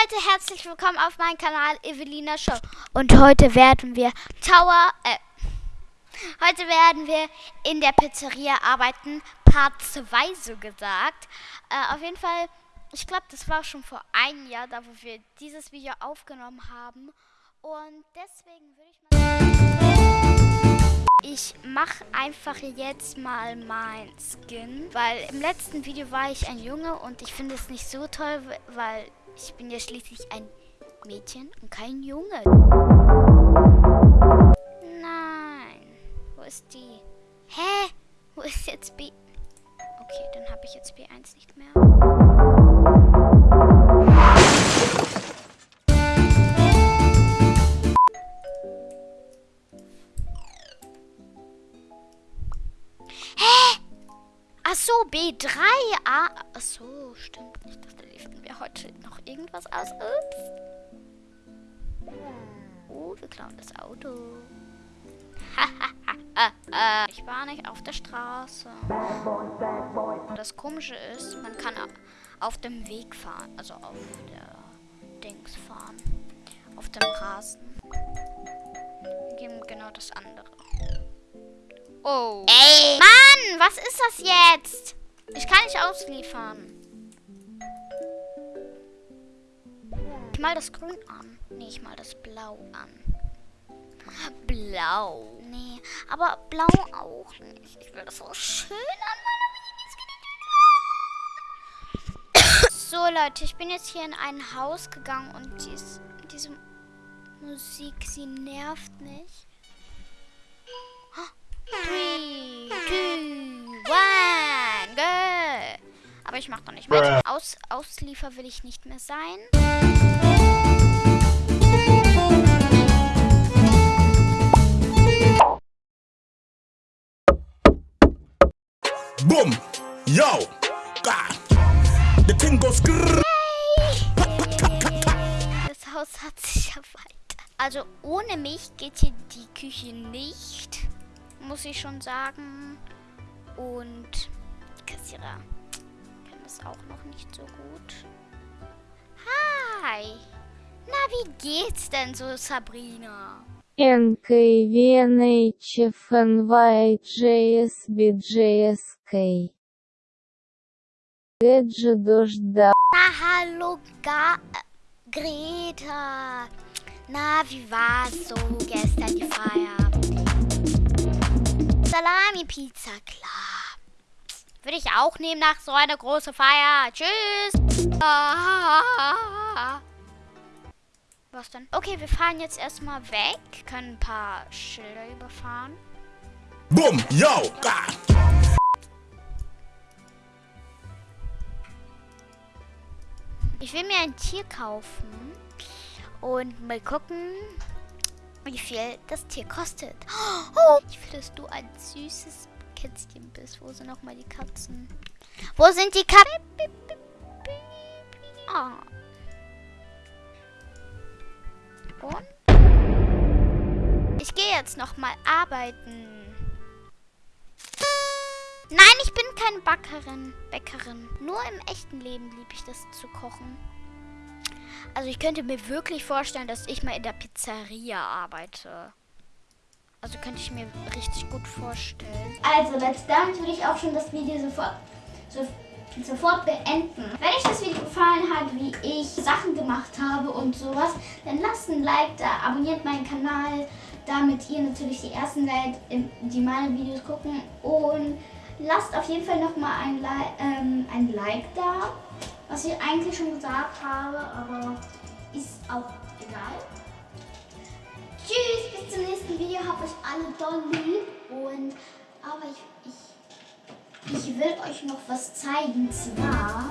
Leute, herzlich willkommen auf meinem Kanal Evelina Show. Und heute werden wir Tower, äh, heute werden wir in der Pizzeria arbeiten, Part 2 so gesagt. Äh, auf jeden Fall, ich glaube, das war schon vor einem Jahr, da wo wir dieses Video aufgenommen haben. Und deswegen würde ich mal... Ich mache einfach jetzt mal mein Skin, weil im letzten Video war ich ein Junge und ich finde es nicht so toll, weil ich bin ja schließlich ein Mädchen und kein Junge. Nein. Wo ist die? Hä? Wo ist jetzt B? Okay, dann habe ich jetzt B1 nicht mehr. Hä? Ach so, B3. Ah, ach so, stimmt. Wir heute noch irgendwas aus. Ups. Oh, wir klauen das Auto. ich war nicht auf der Straße. Das Komische ist, man kann auf dem Weg fahren. Also auf der Dings fahren. Auf dem Rasen. Wir geben genau das andere. Oh. Ey! Mann, was ist das jetzt? Ich kann nicht ausliefern. Mal das Grün an. Nee, ich mal das Blau an. Blau. Nee, aber Blau auch nicht. Ich will das so schön an So, Leute, ich bin jetzt hier in ein Haus gegangen und dies, diese Musik, sie nervt mich. Three, two, one, go! Aber ich mach doch nicht mit. Aus, Ausliefer will ich nicht mehr sein. Boom! Yo! God! The thing goes Das Haus hat sich ja weiter. Also ohne mich geht hier die Küche nicht. Muss ich schon sagen. Und die Kassierer ist auch noch nicht so gut. Hi! Na, wie geht's denn so, Sabrina? NKVNHFNYJS BJSK Na, hallo, Ga Greta! Na, wie war's so gestern die Feierabend? Salami-Pizza, klar. Würde ich auch nehmen nach so einer großen Feier. Tschüss. Was denn? Okay, wir fahren jetzt erstmal weg. Können ein paar Schilder überfahren. Boom, yo, God. Ich will mir ein Tier kaufen und mal gucken, wie viel das Tier kostet. Oh, ich will, dass du ein süßes Kätzchen bist. Wo sind nochmal die Katzen? Wo sind die Katzen? Oh. Und? Ich gehe jetzt nochmal arbeiten. Nein, ich bin keine Backerin, Bäckerin. Nur im echten Leben liebe ich das zu kochen. Also ich könnte mir wirklich vorstellen, dass ich mal in der Pizzeria arbeite. Also könnte ich mir richtig gut vorstellen. Also damit würde ich auch schon das Video sofort, so, sofort beenden. Wenn euch das Video gefallen hat, wie ich Sachen gemacht habe und sowas, dann lasst ein Like da, abonniert meinen Kanal, damit ihr natürlich die ersten seid, die meine Videos gucken. Und lasst auf jeden Fall nochmal ein, ähm, ein Like da was ich eigentlich schon gesagt habe, aber ist auch egal. Alle doll lieb. Und, aber ich, ich, ich will euch noch was zeigen. Zwar...